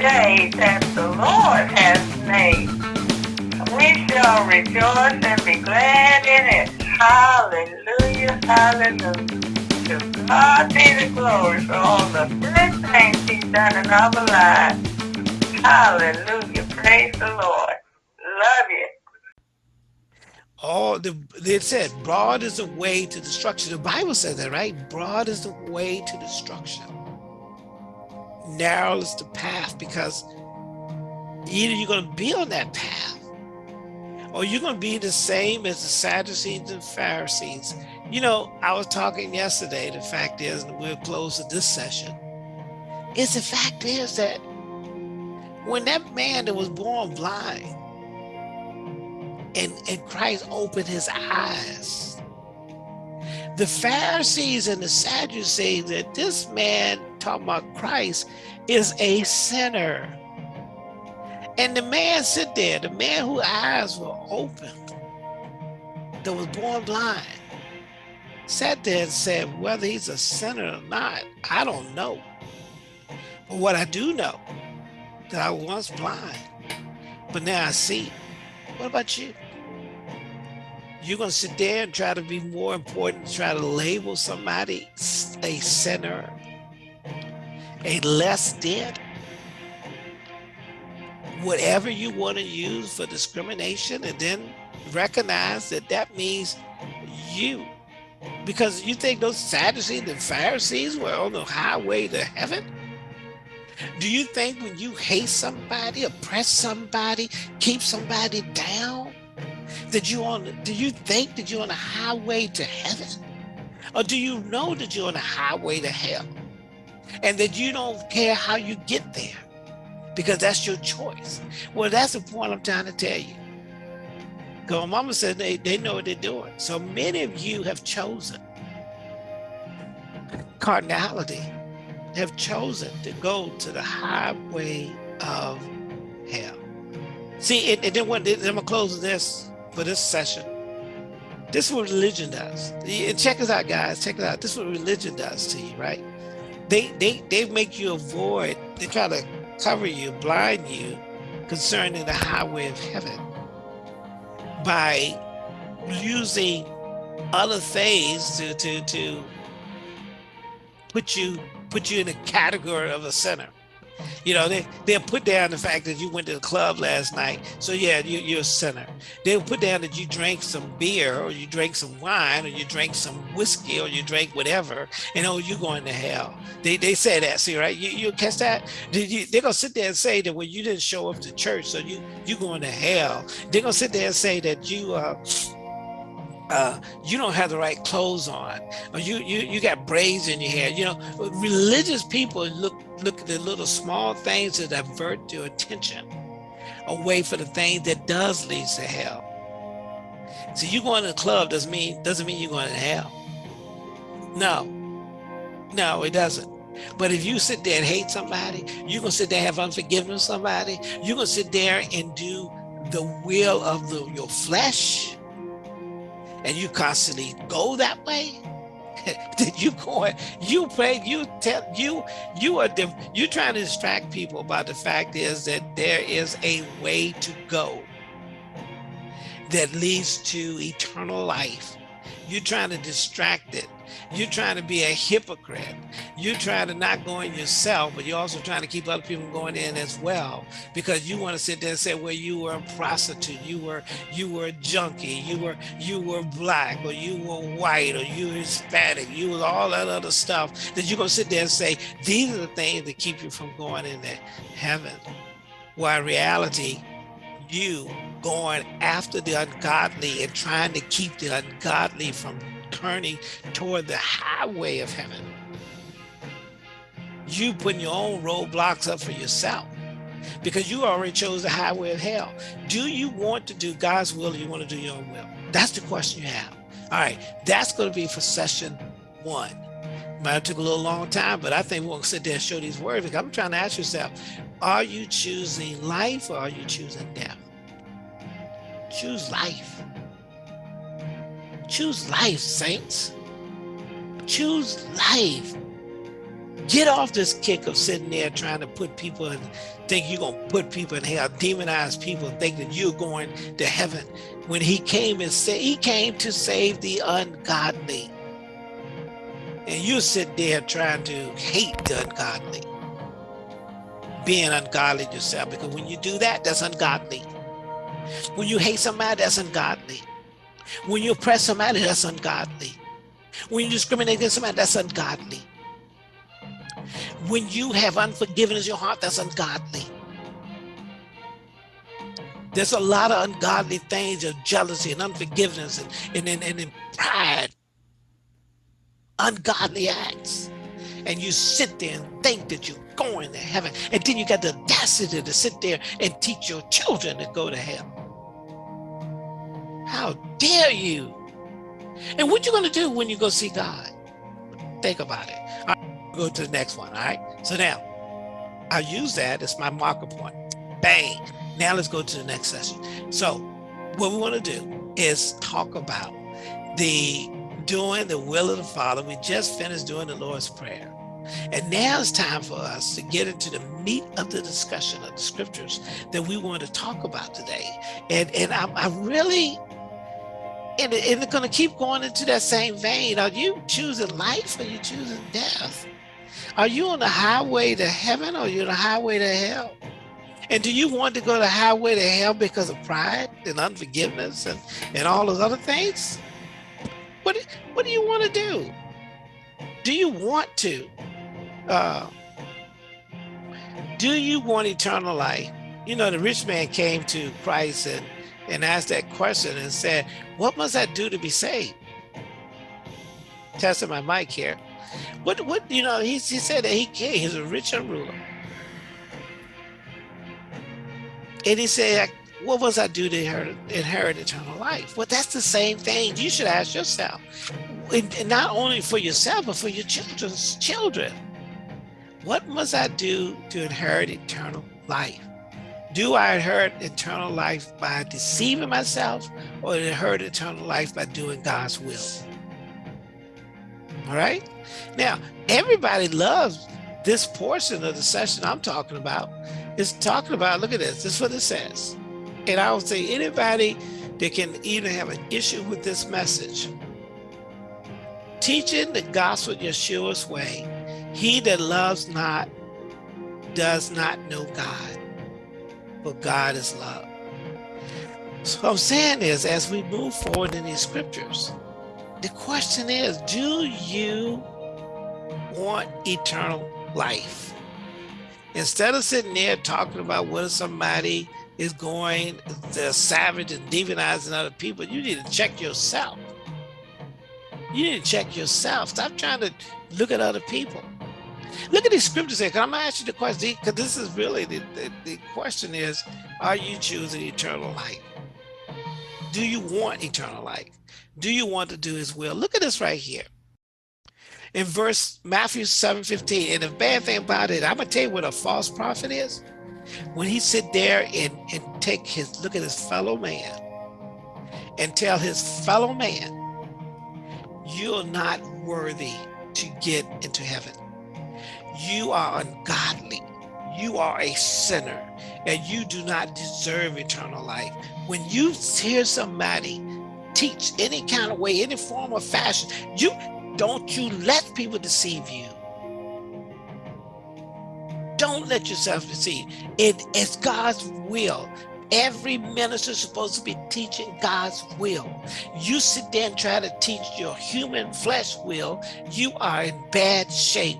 day that the Lord has made. We shall rejoice and be glad in it. Hallelujah, hallelujah. To God be the glory for all the good things he's done in our lives. Hallelujah, praise the Lord. Love you all the it said broad is the way to destruction the bible says that right broad is the way to destruction narrow is the path because either you're going to be on that path or you're going to be the same as the Sadducees and Pharisees. You know, I was talking yesterday, the fact is, and we'll close to this session, is the fact is that when that man that was born blind and, and Christ opened his eyes, the Pharisees and the Sadducees that this man talking about Christ is a sinner. And the man sit there, the man whose eyes were open, that was born blind, sat there and said, whether he's a sinner or not, I don't know. But what I do know, that I was once blind, but now I see. What about you? You're going to sit there and try to be more important, try to label somebody a sinner, a less dead, whatever you want to use for discrimination, and then recognize that that means you. Because you think those Sadducees and Pharisees were on the highway to heaven? Do you think when you hate somebody, oppress somebody, keep somebody down, that you on do you think that you're on a highway to heaven or do you know that you're on a highway to hell and that you don't care how you get there because that's your choice well that's the point i'm trying to tell you because mama said they, they know what they're doing so many of you have chosen carnality, have chosen to go to the highway of hell see it, it didn't want i'm gonna close this for this session. This is what religion does. check us out, guys. Check it out. This is what religion does to you, right? They they they make you avoid. They try to cover you, blind you, concerning the highway of heaven by using other things to to to put you put you in a category of a sinner. You know, they, they'll put down the fact that you went to the club last night. So yeah, you, you're a sinner. They'll put down that you drank some beer or you drank some wine or you drank some whiskey or you drank whatever and oh, you're going to hell. They, they say that, see, right? You, you catch that? They're going to sit there and say that when well, you didn't show up to church, so you, you're going to hell. They're going to sit there and say that you, uh, uh, you don't have the right clothes on, or you you you got braids in your hair. You know, religious people look look at the little small things to divert your attention away from the thing that does lead to hell. So you going to the club doesn't mean doesn't mean you're going to hell. No, no, it doesn't. But if you sit there and hate somebody, you're gonna sit there and have unforgiveness somebody. You're gonna sit there and do the will of the, your flesh and you constantly go that way Did you going you play you tell you you are You're trying to distract people about the fact is that there is a way to go that leads to eternal life you're trying to distract it. You're trying to be a hypocrite. You're trying to not go in yourself, but you're also trying to keep other people going in as well because you want to sit there and say, well, you were a prostitute, you were you were a junkie, you were you were black, or you were white, or you were Hispanic, you was all that other stuff. That you're gonna sit there and say, these are the things that keep you from going into heaven. While reality, you going after the ungodly and trying to keep the ungodly from turning toward the highway of heaven. You putting your own roadblocks up for yourself because you already chose the highway of hell. Do you want to do God's will or you want to do your own will? That's the question you have. All right, that's going to be for session one. Might have took a little long time, but I think to sit there and show these words I'm trying to ask yourself, are you choosing life or are you choosing death? Choose life. Choose life, saints. Choose life. Get off this kick of sitting there trying to put people and think you're going to put people in hell, demonize people, and think that you're going to heaven. When he came and said, he came to save the ungodly. And you sit there trying to hate the ungodly, being ungodly yourself, because when you do that, that's ungodly. When you hate somebody, that's ungodly. When you oppress somebody, that's ungodly. When you discriminate against somebody, that's ungodly. When you have unforgiveness in your heart, that's ungodly. There's a lot of ungodly things of jealousy and unforgiveness and, and, and, and, pride, ungodly acts. And you sit there and think that you're going to heaven. And then you got the audacity to sit there and teach your children to go to hell. How dare you? And what you gonna do when you go see God? Think about it. All right, go to the next one, all right? So now, I'll use that as my marker point. Bang. Now let's go to the next session. So what we wanna do is talk about the doing the will of the Father. We just finished doing the Lord's Prayer. And now it's time for us to get into the meat of the discussion of the scriptures that we want to talk about today. And, and I, I really and, it's going to keep going into that same vein. Are you choosing life or you choosing death? Are you on the highway to heaven or you on the highway to hell? And do you want to go the highway to hell because of pride and unforgiveness and, and all those other things? What, what do you want to do? Do you want to? Uh, do you want eternal life? You know, the rich man came to Christ and and asked that question and said, what must I do to be saved? Testing my mic here. What, what, you know, he, he said that he came, he's a rich and ruler. And he said, what must I do to inherit, inherit eternal life? Well, that's the same thing you should ask yourself. And not only for yourself, but for your children's children. What must I do to inherit eternal life? Do I hurt eternal life by deceiving myself or did I hurt eternal life by doing God's will? All right. Now, everybody loves this portion of the session I'm talking about. It's talking about, look at this, this is what it says. And I would say anybody that can even have an issue with this message, teaching the gospel Yeshua's way, he that loves not does not know God but God is love. So what I'm saying is, as we move forward in these scriptures, the question is, do you want eternal life? Instead of sitting there talking about whether somebody is going to savage and demonizing other people, you need to check yourself. You need to check yourself. Stop trying to look at other people. Look at these scriptures here. Can I ask you the question? Because this is really the, the, the question is, are you choosing eternal life? Do you want eternal life? Do you want to do his will? Look at this right here. In verse Matthew 7, 15. And the bad thing about it, I'm gonna tell you what a false prophet is. When he sit there and, and take his look at his fellow man and tell his fellow man, you're not worthy to get into heaven you are ungodly. You are a sinner and you do not deserve eternal life. When you hear somebody teach any kind of way, any form of fashion, you don't you let people deceive you. Don't let yourself deceive. It is God's will. Every minister is supposed to be teaching God's will. You sit there and try to teach your human flesh will, you are in bad shape.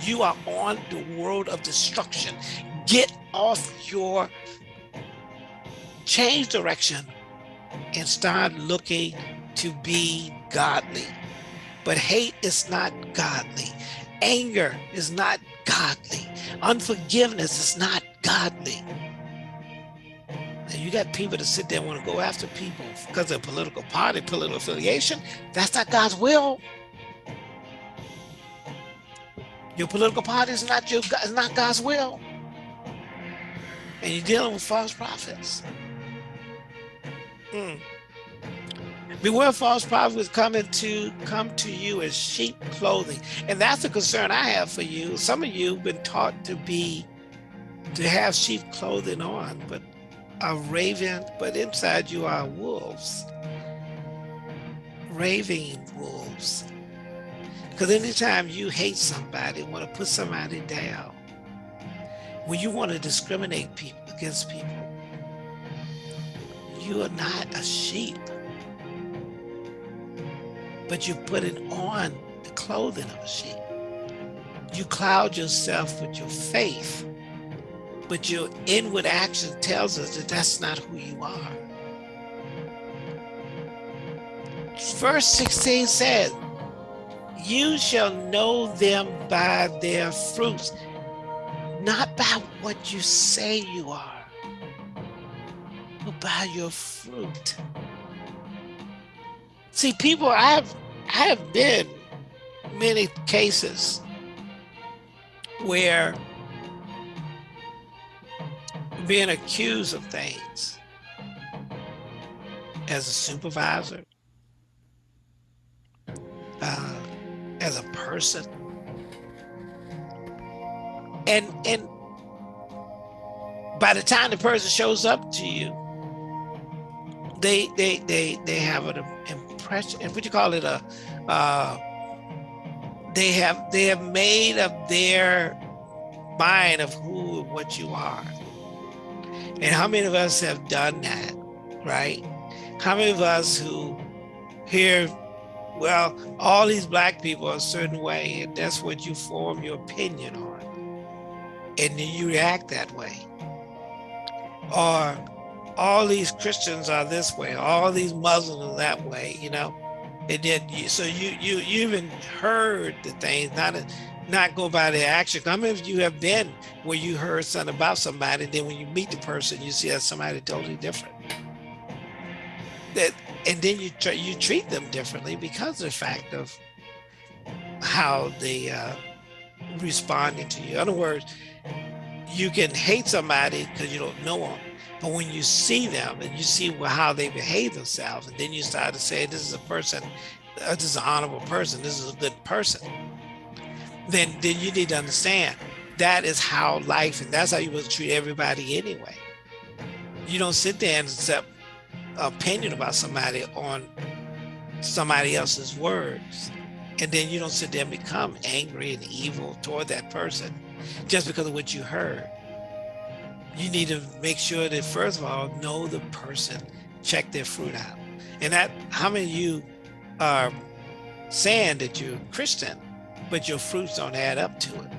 You are on the world of destruction. Get off your change direction and start looking to be godly. But hate is not godly. Anger is not godly. Unforgiveness is not godly. And you got people that sit there and want to go after people because of political party, political affiliation. That's not God's will. Your political party is not your is not God's will. And you're dealing with false prophets. Mm. Beware false prophets coming to come to you as sheep clothing. And that's a concern I have for you. Some of you have been taught to be, to have sheep clothing on, but a raven, but inside you are wolves. Raving wolves. Because anytime you hate somebody, want to put somebody down, when you want to discriminate people against people, you are not a sheep but you're putting on the clothing of a sheep. You cloud yourself with your faith, but your inward action tells us that that's not who you are. Verse 16 says, you shall know them by their fruits, not by what you say you are, but by your fruit. See, people, I have, I have been many cases where being accused of things as a supervisor, as a person, and and by the time the person shows up to you, they they they they have an impression, what you call it, a, uh, they have they have made up their mind of who what you are. And how many of us have done that, right? How many of us who hear, well, all these black people are a certain way, and that's what you form your opinion on. And then you react that way. Or all these Christians are this way, all these Muslims are that way, you know. And then you, so you you you even heard the things, not a, not go by the action. I mean, if you have been where you heard something about somebody, then when you meet the person, you see that somebody totally different. That and then you try, you treat them differently because of the fact of how they uh, responding to you. In other words, you can hate somebody because you don't know them, but when you see them and you see how they behave themselves, and then you start to say, this is a person, uh, this is an honorable person, this is a good person, then, then you need to understand that is how life, and that's how you must treat everybody anyway. You don't sit there and accept opinion about somebody on somebody else's words. And then you don't sit there and become angry and evil toward that person just because of what you heard you need to make sure that first of all, know the person, check their fruit out. And that, how many of you are saying that you're Christian, but your fruits don't add up to it?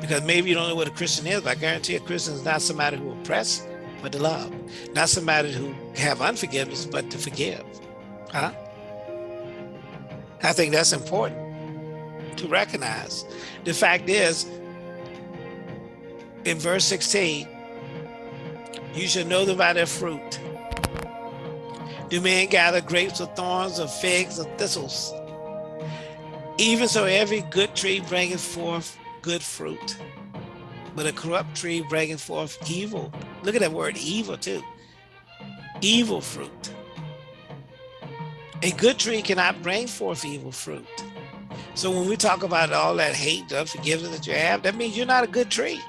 Because maybe you don't know what a Christian is, but I guarantee a Christian is not somebody who oppress, but to love. Not somebody who have unforgiveness, but to forgive. Huh? I think that's important to recognize. The fact is, in verse 16, you shall know them by their fruit. Do men gather grapes of thorns or figs or thistles? Even so, every good tree bringeth forth good fruit, but a corrupt tree bringing forth evil. Look at that word evil too. Evil fruit. A good tree cannot bring forth evil fruit. So when we talk about all that hate, unforgiveness that you have, that means you're not a good tree.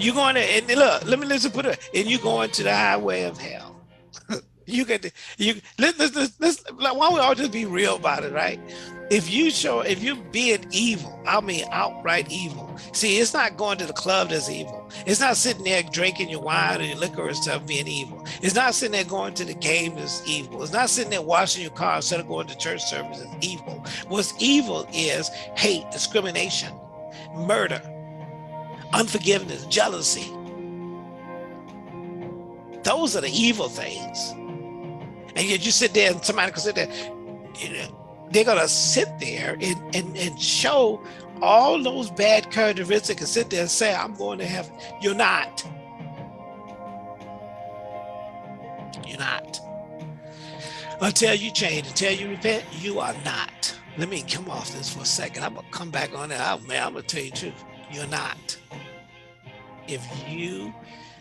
You're going to, and look, let me listen, put it, and you're going to the highway of hell. you get, you, let's, let's, let's, why don't we all just be real about it, right? If you show, if you're being evil, I mean outright evil. See, it's not going to the club that's evil. It's not sitting there drinking your wine or your liquor and stuff being evil. It's not sitting there going to the game that's evil. It's not sitting there washing your car instead of going to church service is evil. What's evil is hate, discrimination, murder, unforgiveness, jealousy. Those are the evil things. And yet you sit there and somebody can sit there, you know, they're gonna sit there and, and, and show all those bad characteristics and sit there and say, I'm going to heaven. You're not. You're not. Until you change, until you repent, you are not. Let me come off this for a second. I'm gonna come back on it. Oh, man, I'm gonna tell you the truth. You're not if you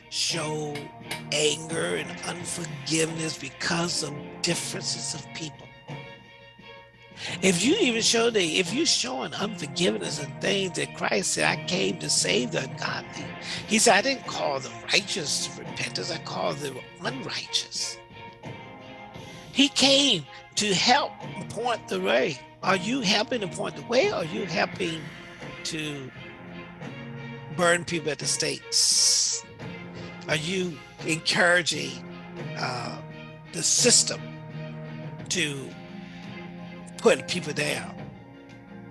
show anger and unforgiveness because of differences of people. If you even show the, if you're showing unforgiveness and things that Christ said, I came to save the ungodly. He said, I didn't call the righteous to repentance, I called the unrighteous. He came to help point the way. Are you helping to point the way or are you helping to burn people at the stakes? Are you encouraging uh, the system to put people down?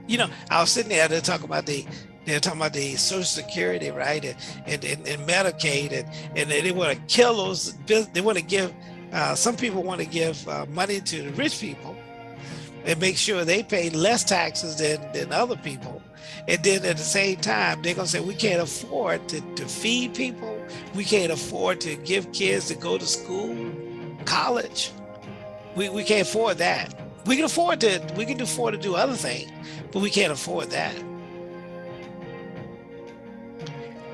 You know, I was sitting there, they're talking about the they're talking about the Social Security, right, and and, and, and Medicaid, and, and they want to kill those. They want to give. Uh, some people want to give uh, money to the rich people, and make sure they pay less taxes than than other people. And then at the same time, they're gonna say we can't afford to, to feed people. We can't afford to give kids to go to school, college. We, we can't afford that. We can afford to we can afford to do other things, but we can't afford that.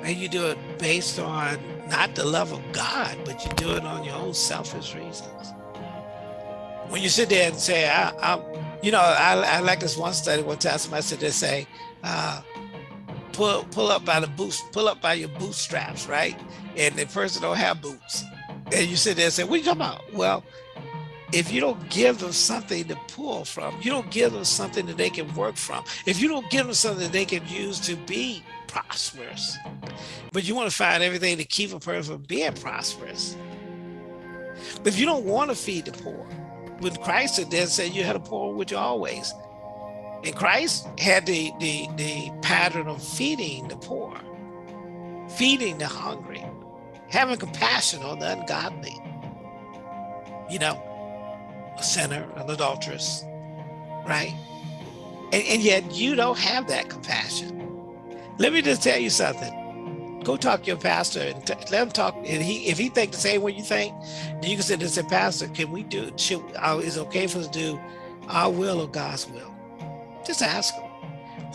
And you do it based on not the love of God, but you do it on your own selfish reasons. When you sit there and say, I, you know, I, I like this one study one time somebody said they say, uh, pull pull up by the boots, pull up by your bootstraps, right? And the person don't have boots. And you sit there and say, what are you talking about? Well, if you don't give them something to pull from, you don't give them something that they can work from. If you don't give them something that they can use to be prosperous, but you want to find everything to keep a person from being prosperous. But if you don't want to feed the poor, when Christ said that, said you had a poor with you always. And Christ had the, the, the pattern of feeding the poor, feeding the hungry, having compassion on the ungodly. You know, a sinner, an adulteress, right? And, and yet you don't have that compassion. Let me just tell you something go talk to your pastor and let him talk. And he, if he think the same way you think, then you can sit and say, Pastor, can we do? Should, uh, is it okay for us to do our will or God's will?" Just ask him,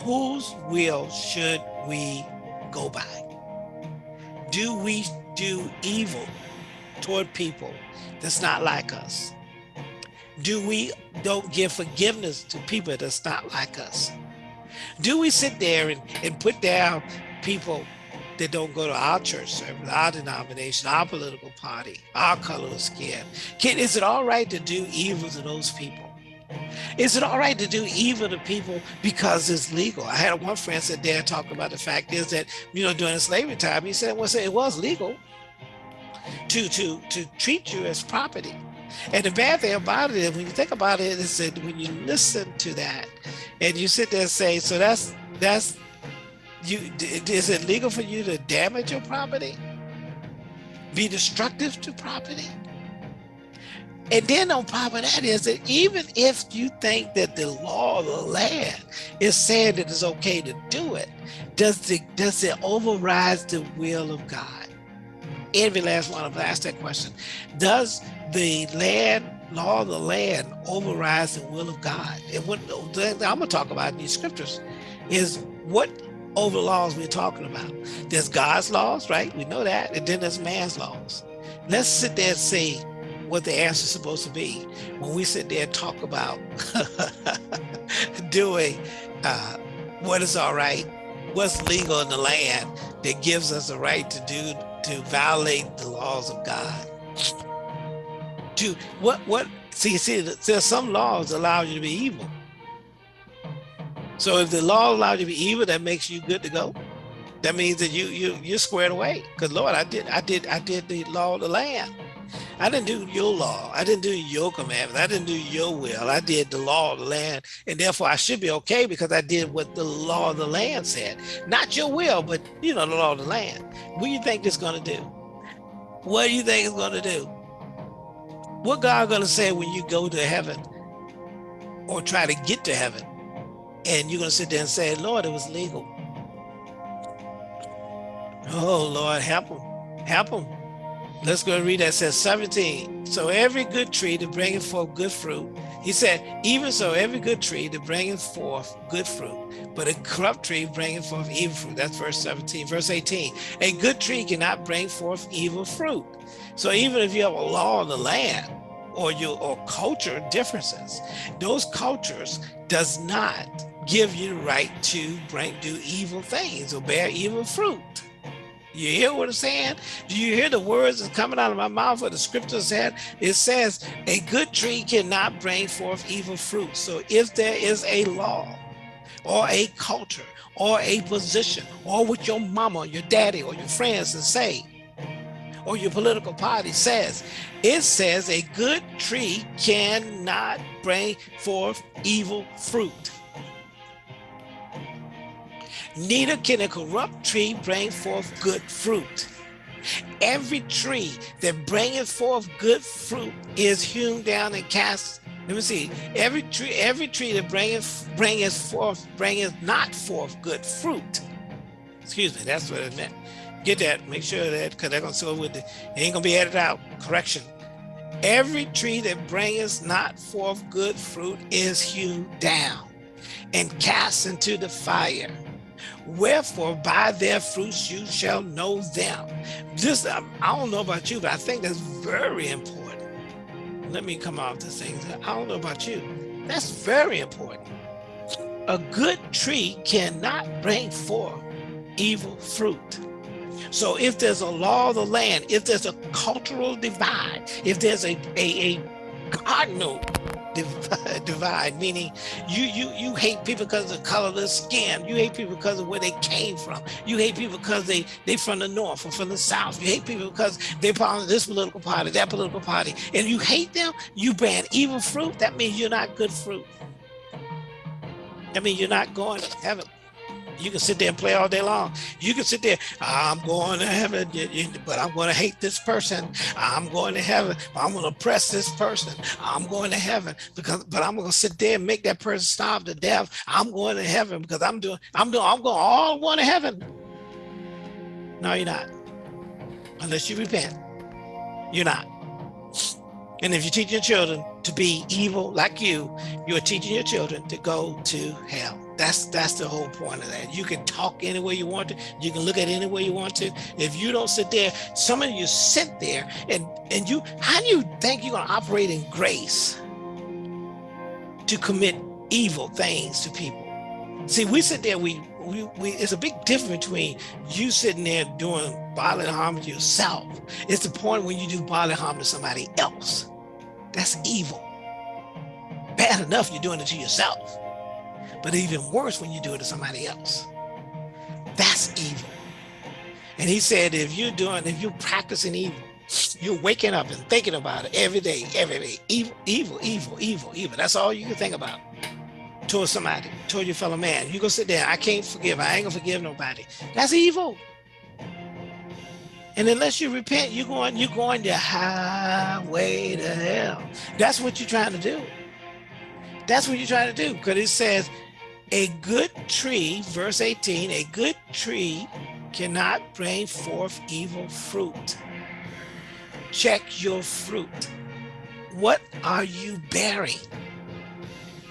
whose will should we go by? Do we do evil toward people that's not like us? Do we don't give forgiveness to people that's not like us? Do we sit there and, and put down people that don't go to our church service, our denomination, our political party, our color of skin? Can, is it all right to do evil to those people? Is it all right to do evil to people because it's legal? I had one friend sit there talk about the fact is that, you know, during slavery time, he said, well, it was legal to, to, to treat you as property. And the bad thing about it, when you think about it, is that when you listen to that and you sit there and say, so that's, that's you is it legal for you to damage your property? Be destructive to property? And then on top of that is that even if you think that the law of the land is saying that it's okay to do it does it does it override the will of god? Every last one of us asked that question. Does the land law of the land overrides the will of god and what i'm going to talk about in these scriptures is what over laws we're talking about. There's God's laws, right? We know that. And then there's man's laws. Let's sit there and see what the answer is supposed to be when we sit there and talk about doing uh, what is all right, what's legal in the land that gives us the right to do, to violate the laws of God. To what, what, see, see, there's some laws allow you to be evil. So if the law allows you to be evil, that makes you good to go. That means that you you you're squared away. Because Lord, I did I did I did the law of the land. I didn't do your law. I didn't do your commandments. I didn't do your will. I did the law of the land. And therefore I should be okay because I did what the law of the land said. Not your will, but you know, the law of the land. What do you think it's gonna do? What do you think it's gonna do? What God gonna say when you go to heaven or try to get to heaven? and you're to sit there and say, Lord, it was legal. Oh, Lord, help them. Help them. Let's go and read that. It says 17. So every good tree to bring forth good fruit, He said, even so, every good tree that bringeth forth good fruit, but a corrupt tree bringeth forth evil fruit. That's verse 17. Verse 18, a good tree cannot bring forth evil fruit. So even if you have a law of the land or your or culture differences, those cultures does not give you the right to bring do evil things or bear evil fruit. You hear what I'm saying? Do you hear the words that's coming out of my mouth what the scripture said? It says, a good tree cannot bring forth evil fruit. So if there is a law or a culture or a position or what your mama, your daddy, or your friends say, or your political party says, it says a good tree cannot bring forth evil fruit neither can a corrupt tree bring forth good fruit. Every tree that bringeth forth good fruit is hewn down and cast. Let me see. Every tree, every tree that bringeth bringeth forth, bringeth not forth good fruit. Excuse me, that's what it meant. Get that, make sure that, because they're gonna say with it ain't gonna be edited out. Correction. Every tree that bringeth not forth good fruit is hewn down and cast into the fire. Wherefore by their fruits you shall know them. This, um, I don't know about you, but I think that's very important. Let me come off the things. I don't know about you. That's very important. A good tree cannot bring forth evil fruit. So if there's a law of the land, if there's a cultural divide, if there's a, a, a cardinal divide, meaning you you you hate people because of the color of their skin. You hate people because of where they came from. You hate people because they they from the north or from the south. You hate people because they part of this political party, that political party, and you hate them. You ban evil fruit. That means you're not good fruit. I mean, you're not going to heaven. You can sit there and play all day long. You can sit there, I'm going to heaven, but I'm going to hate this person. I'm going to heaven, but I'm going to oppress this person. I'm going to heaven because, but I'm going to sit there and make that person starve to death. I'm going to heaven because I'm doing, I'm doing, I'm going all going to heaven. No, you're not. Unless you repent, you're not. And if you teach your children to be evil like you, you're teaching your children to go to hell. That's that's the whole point of that. You can talk any way you want to. You can look at any way you want to. If you don't sit there, some of you sit there and and you. How do you think you're gonna operate in grace to commit evil things to people? See, we sit there. We we, we it's a big difference between you sitting there doing bodily harm to yourself. It's the point when you do bodily harm to somebody else. That's evil. Bad enough you're doing it to yourself but even worse when you do it to somebody else. That's evil. And he said, if you're doing, if you're practicing evil, you're waking up and thinking about it every day, every day. Evil, evil, evil, evil, evil. That's all you can think about towards somebody, toward your fellow man. You go sit there, I can't forgive, I ain't gonna forgive nobody. That's evil. And unless you repent, you're going, you're going the highway to hell. That's what you're trying to do. That's what you're trying to do. Because it says, a good tree, verse 18, a good tree cannot bring forth evil fruit. Check your fruit. What are you bearing?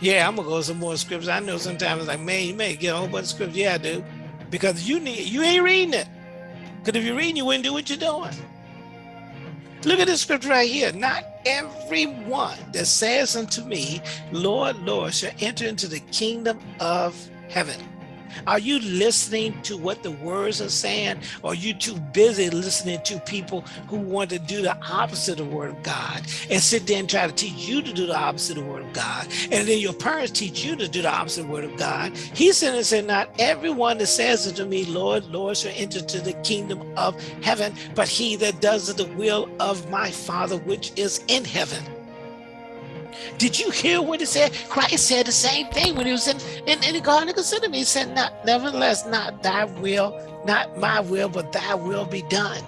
Yeah, I'm gonna go some more scriptures. I know sometimes like, man, you may get a whole bunch of scriptures. Yeah, I do. Because you need you ain't reading it. Because if you're reading, you wouldn't do what you're doing. Look at this scripture right here. Not everyone that says unto me, Lord, Lord, shall enter into the kingdom of heaven. Are you listening to what the words are saying? Or are you too busy listening to people who want to do the opposite of the word of God and sit there and try to teach you to do the opposite of the word of God? And then your parents teach you to do the opposite of the word of God. He said and said, not everyone that says unto me, Lord, Lord, shall enter to the kingdom of heaven, but he that does the will of my Father which is in heaven. Did you hear what he said? Christ said the same thing when he was in, in, in the Garden of Gethsemane. He said, not, nevertheless, not thy will, not my will, but thy will be done.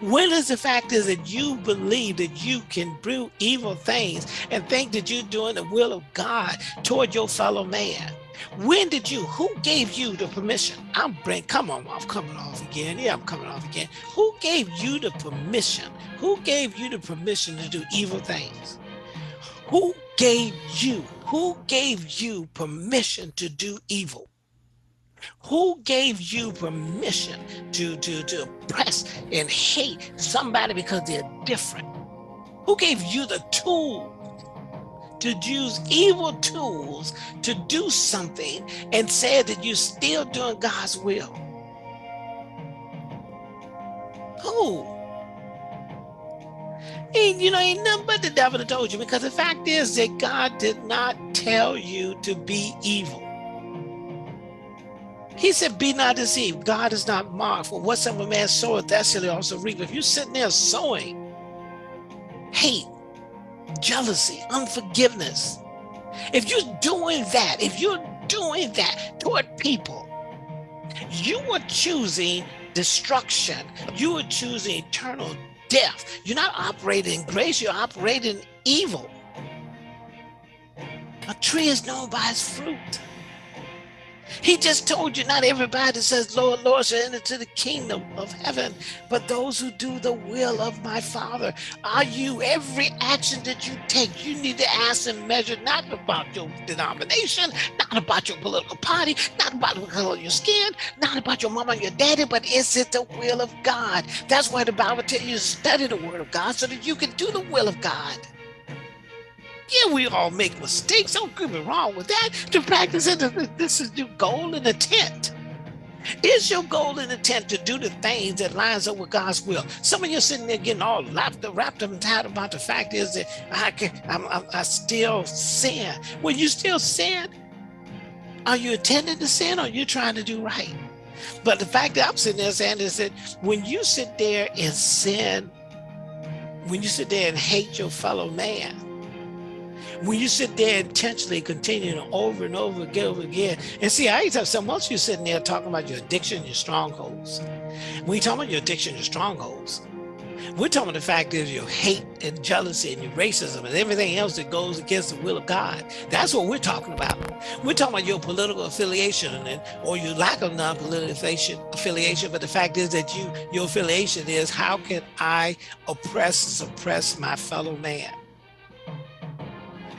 When is the fact is that you believe that you can do evil things and think that you're doing the will of God toward your fellow man? When did you, who gave you the permission? I'm bring, come on, I'm coming off again. Yeah, I'm coming off again. Who gave you the permission? Who gave you the permission to do evil things? Who gave you, who gave you permission to do evil? Who gave you permission to, to, to oppress and hate somebody because they're different? Who gave you the tool to use evil tools to do something and said that you're still doing God's will? Who? And you know, ain't nothing but the devil that told you because the fact is that God did not tell you to be evil. He said, be not deceived. God is not mocked for whatsoever man soweth, that shall he also reap. If you're sitting there sowing hate, jealousy, unforgiveness, if you're doing that, if you're doing that toward people, you are choosing destruction. You are choosing eternal death. You're not operating in grace, you're operating evil. A tree is known by its fruit. He just told you not everybody says, Lord, Lord, shall enter to the kingdom of heaven, but those who do the will of my Father. Are you, every action that you take, you need to ask and measure not about your denomination, not about your political party, not about the color of your skin, not about your mama and your daddy, but is it the will of God? That's why the Bible tells you to study the word of God so that you can do the will of God. Yeah, we all make mistakes. Don't get me wrong with that. To practice it, this is your goal and intent. Is your goal and intent to do the things that lines up with God's will? Some of you sitting there getting all wrapped up, wrapped up and tired about the fact is that I can, I'm, I'm, I still sin. When you still sin, are you intending to sin or are you trying to do right? But the fact that I'm sitting there saying is that when you sit there and sin, when you sit there and hate your fellow man, when you sit there intentionally continuing over and over again, over again, and see, I used to have some else you sitting there talking about your addiction, your strongholds. When you talk about your addiction, your strongholds, we're talking about the fact is your hate and jealousy and your racism and everything else that goes against the will of God. That's what we're talking about. We're talking about your political affiliation and or your lack of non-political affiliation. But the fact is that you your affiliation is how can I oppress and suppress my fellow man?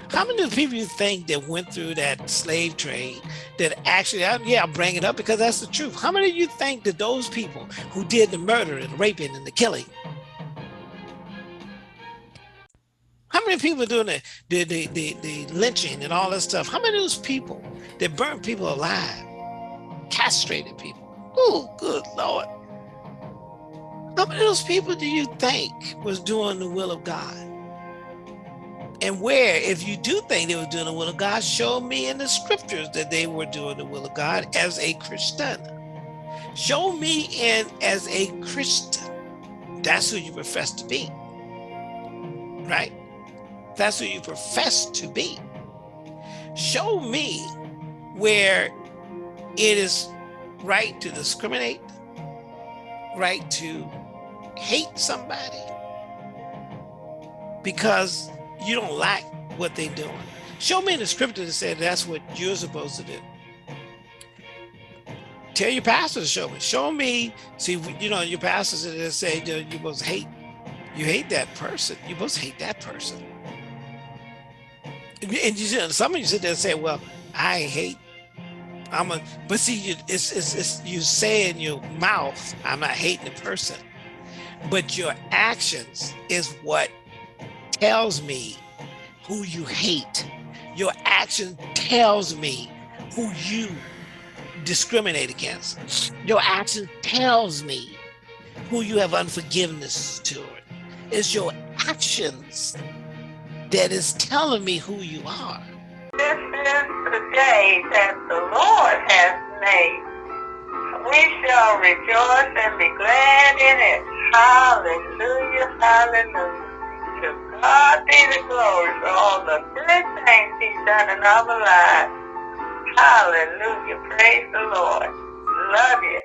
How many people you think that went through that slave trade that actually, uh, yeah, I'll bring it up because that's the truth. How many of you think that those people who did the murder and the raping and the killing, how many people doing the, the, the, the, the lynching and all that stuff? How many of those people that burned people alive, castrated people? Oh, good Lord. How many of those people do you think was doing the will of God? And where, if you do think they were doing the will of God, show me in the scriptures that they were doing the will of God as a Christian. Show me in as a Christian. That's who you profess to be. Right? That's who you profess to be. Show me where it is right to discriminate, right to hate somebody because you don't like what they're doing. Show me in the scripture that said that's what you're supposed to do. Tell your pastor to show me. Show me. See, you know, your pastors that say you to hate. You hate that person. Supposed to hate that person. And you, some of you sit there and say, "Well, I hate I'm a, but see, you, it's, it's, it's, you say in your mouth, I'm not hating the person, but your actions is what tells me who you hate. Your action tells me who you discriminate against. Your action tells me who you have unforgiveness to. It's your actions that is telling me who you are. This is the day that the Lord has made. We shall rejoice and be glad in it. Hallelujah, hallelujah. God be the glory for all the good things he's done in our lives. Hallelujah. Praise the Lord. Love you.